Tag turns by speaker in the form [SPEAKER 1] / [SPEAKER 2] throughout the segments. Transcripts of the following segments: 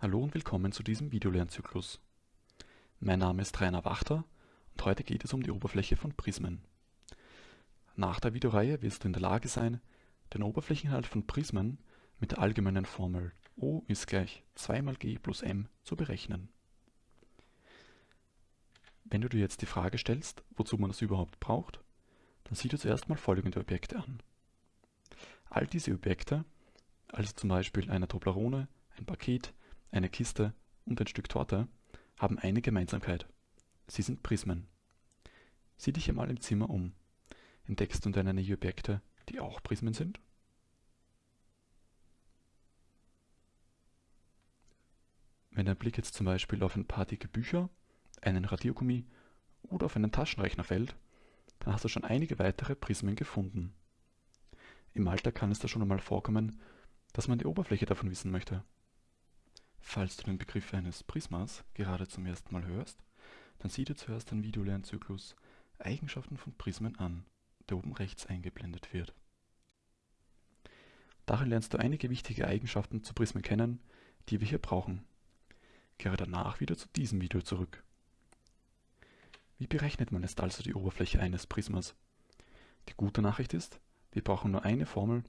[SPEAKER 1] Hallo und willkommen zu diesem Videolernzyklus. Mein Name ist Rainer Wachter und heute geht es um die Oberfläche von Prismen. Nach der Videoreihe wirst du in der Lage sein, den Oberflächeninhalt von Prismen mit der allgemeinen Formel O ist gleich 2 mal G plus M zu berechnen. Wenn du dir jetzt die Frage stellst, wozu man das überhaupt braucht, dann sieh dir zuerst mal folgende Objekte an. All diese Objekte, also zum Beispiel eine Toblerone, ein Paket, eine Kiste und ein Stück Torte haben eine Gemeinsamkeit. Sie sind Prismen. Sieh dich einmal im Zimmer um. Entdeckst du deiner Nähe Objekte, die auch Prismen sind? Wenn dein Blick jetzt zum Beispiel auf ein paar dicke Bücher, einen Radiergummi oder auf einen Taschenrechner fällt, dann hast du schon einige weitere Prismen gefunden. Im Alltag kann es da schon einmal vorkommen, dass man die Oberfläche davon wissen möchte. Falls du den Begriff eines Prismas gerade zum ersten Mal hörst, dann sieh dir zuerst den Videolernzyklus Eigenschaften von Prismen an, der oben rechts eingeblendet wird. Darin lernst du einige wichtige Eigenschaften zu Prismen kennen, die wir hier brauchen. Kehre danach wieder zu diesem Video zurück. Wie berechnet man jetzt also die Oberfläche eines Prismas? Die gute Nachricht ist, wir brauchen nur eine Formel,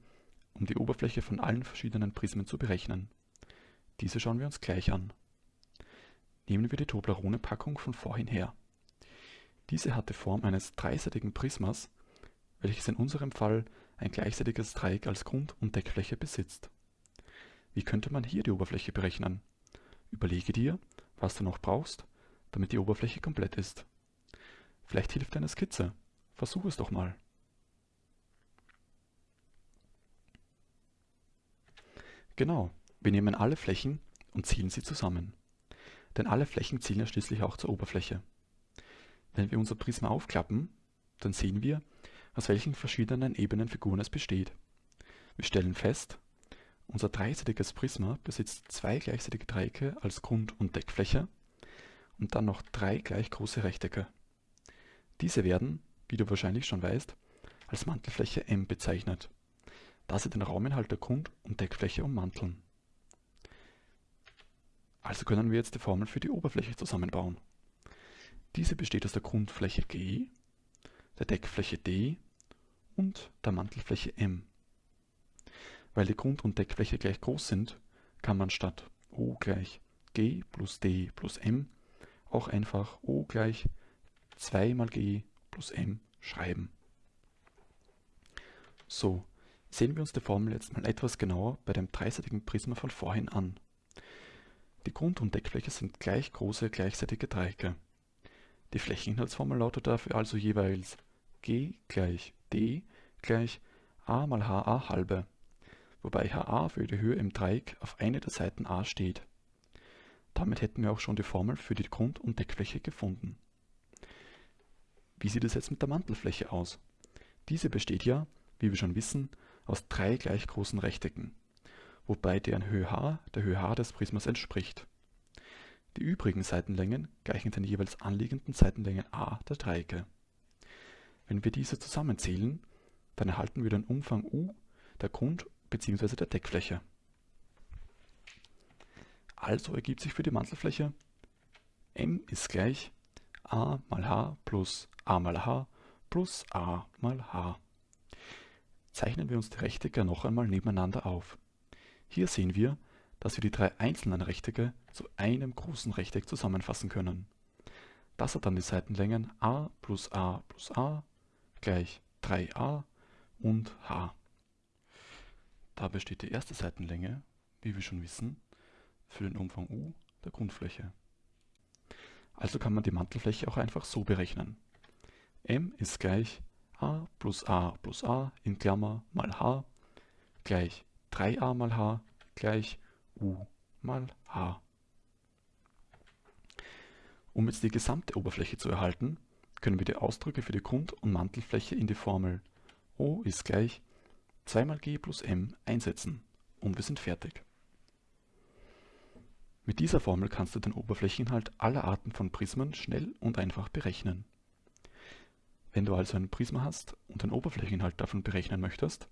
[SPEAKER 1] um die Oberfläche von allen verschiedenen Prismen zu berechnen. Diese schauen wir uns gleich an. Nehmen wir die Toblerone-Packung von vorhin her. Diese hat die Form eines dreiseitigen Prismas, welches in unserem Fall ein gleichseitiges Dreieck als Grund- und Deckfläche besitzt. Wie könnte man hier die Oberfläche berechnen? Überlege dir, was du noch brauchst, damit die Oberfläche komplett ist. Vielleicht hilft eine Skizze. Versuch es doch mal. Genau, wir nehmen alle Flächen und ziehen sie zusammen. Denn alle Flächen zielen ja schließlich auch zur Oberfläche. Wenn wir unser Prisma aufklappen, dann sehen wir, aus welchen verschiedenen Ebenenfiguren es besteht. Wir stellen fest, unser dreiseitiges Prisma besitzt zwei gleichseitige Dreiecke als Grund- und Deckfläche und dann noch drei gleich große Rechtecke. Diese werden, wie du wahrscheinlich schon weißt, als Mantelfläche M bezeichnet, da sie den Rauminhalt der Grund- und Deckfläche ummanteln. Also können wir jetzt die Formel für die Oberfläche zusammenbauen. Diese besteht aus der Grundfläche G, der Deckfläche D und der Mantelfläche M. Weil die Grund- und Deckfläche gleich groß sind, kann man statt O gleich G plus D plus M auch einfach O gleich 2 mal G plus M schreiben. So, sehen wir uns die Formel jetzt mal etwas genauer bei dem dreiseitigen Prisma von vorhin an. Die Grund- und Deckfläche sind gleich große gleichseitige Dreiecke. Die Flächeninhaltsformel lautet dafür also jeweils G gleich D gleich a mal HA halbe, wobei HA für die Höhe im Dreieck auf eine der Seiten a steht. Damit hätten wir auch schon die Formel für die Grund- und Deckfläche gefunden. Wie sieht es jetzt mit der Mantelfläche aus? Diese besteht ja, wie wir schon wissen, aus drei gleich großen Rechtecken wobei deren Höhe h der Höhe h des Prismas entspricht. Die übrigen Seitenlängen gleichen den jeweils anliegenden Seitenlängen a der Dreiecke. Wenn wir diese zusammenzählen, dann erhalten wir den Umfang u der Grund- bzw. der Deckfläche. Also ergibt sich für die Mantelfläche m ist gleich a mal h plus a mal h plus a mal h. Zeichnen wir uns die Rechtecke noch einmal nebeneinander auf. Hier sehen wir, dass wir die drei einzelnen Rechtecke zu einem großen Rechteck zusammenfassen können. Das hat dann die Seitenlängen a plus a plus a gleich 3a und h. Da besteht die erste Seitenlänge, wie wir schon wissen, für den Umfang u der Grundfläche. Also kann man die Mantelfläche auch einfach so berechnen. m ist gleich a plus a plus a in Klammer mal h gleich 3a mal h gleich u mal h. Um jetzt die gesamte Oberfläche zu erhalten, können wir die Ausdrücke für die Grund- und Mantelfläche in die Formel O ist gleich 2 mal g plus m einsetzen und wir sind fertig. Mit dieser Formel kannst du den Oberflächeninhalt aller Arten von Prismen schnell und einfach berechnen. Wenn du also ein Prisma hast und den Oberflächeninhalt davon berechnen möchtest,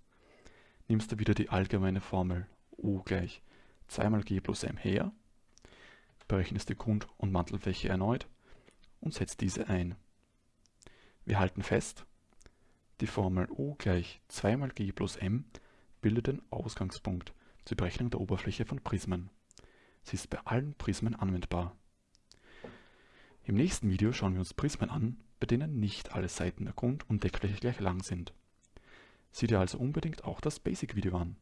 [SPEAKER 1] nimmst du wieder die allgemeine Formel U gleich 2 mal G plus M her berechnest die Grund- und Mantelfläche erneut und setzt diese ein. Wir halten fest, die Formel U gleich 2 mal G plus M bildet den Ausgangspunkt zur Berechnung der Oberfläche von Prismen. Sie ist bei allen Prismen anwendbar. Im nächsten Video schauen wir uns Prismen an, bei denen nicht alle Seiten der Grund- und Deckfläche gleich lang sind. Sieh dir also unbedingt auch das Basic-Video an.